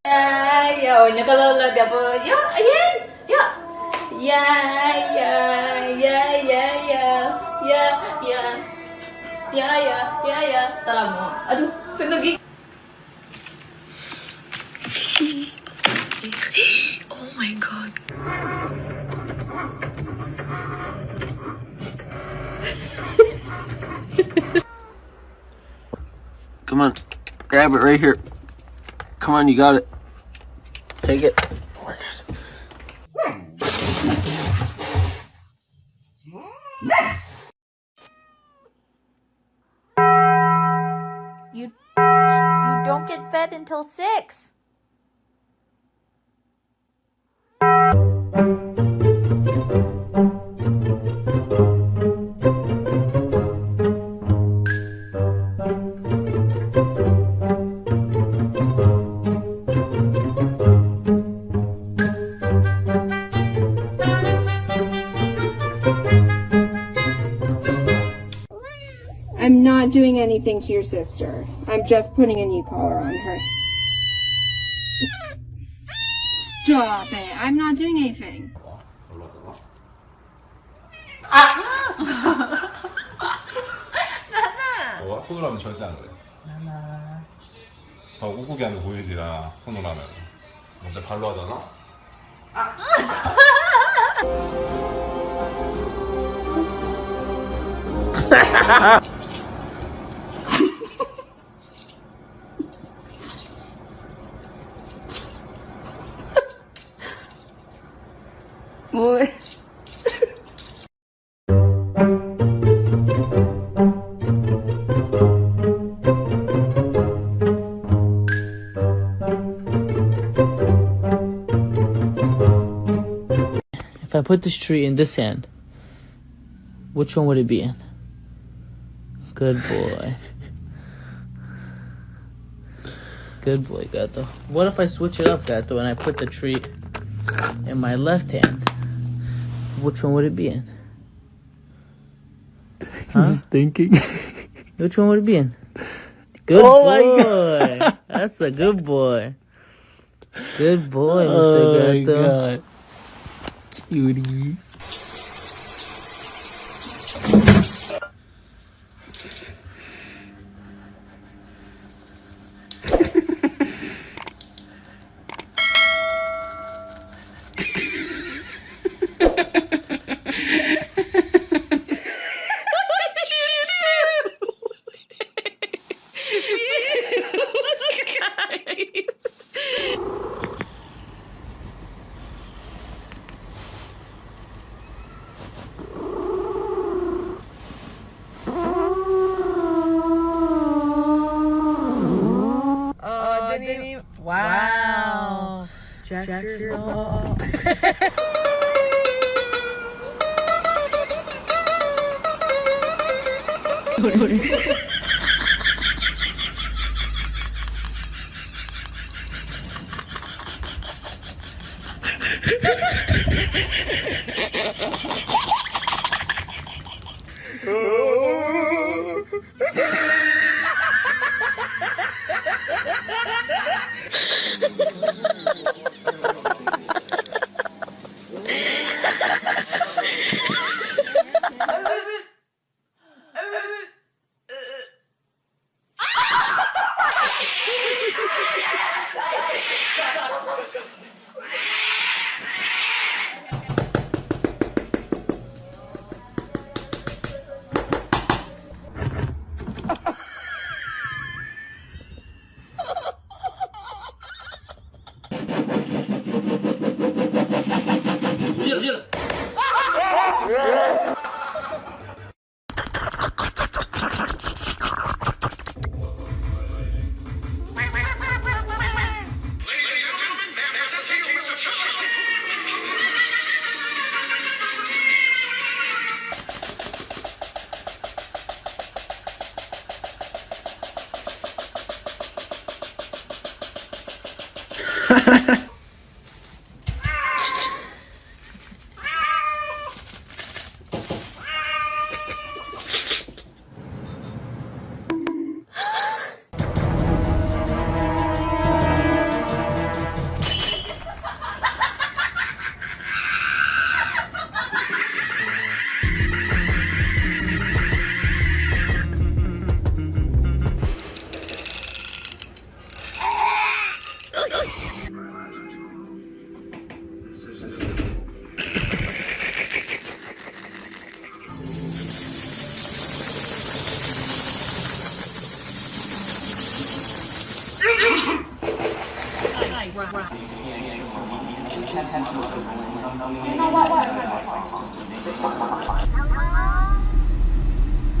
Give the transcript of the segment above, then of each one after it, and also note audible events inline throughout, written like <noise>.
Ayaw niya kalala dia po. Yo, ayan. Yo. Ya, ya, ya, ya, ya. Ya, ya. Ya, ya, ya, ya. Salah mo. Aduh, tunugi. <laughs> Oh my god. Come on. Grab it right here. Come on, you got it. Take it. You you don't get fed until six. I'm not doing anything to your sister. I'm just putting a knee collar on her. Stop it. I'm not doing anything. 어, 손으로 하면 절대 안 그래. 나나. 어, 하는 거 보이지, 나. 손으로 하면. 먼저 발로 하잖아? 뭐해? If I put this tree in this hand, which one would it be in? Good boy. Good boy, Gato. What if I switch it up, Gato, and I put the tree in my left hand? Which one would it be in? <laughs> Huh? Just thinking. <laughs> Which one would it be in? Good Oh my boy. <laughs> That's a good boy. Good boy, Mr. oh Gato. Cutie. Wow. wow. Jack, Jack <laughs> <laughs> Держи, держи. Ha ha ha! Yourself.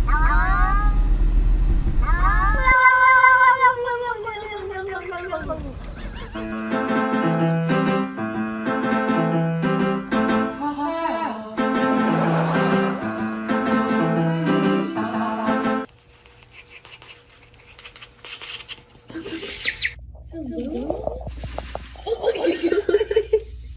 Hello?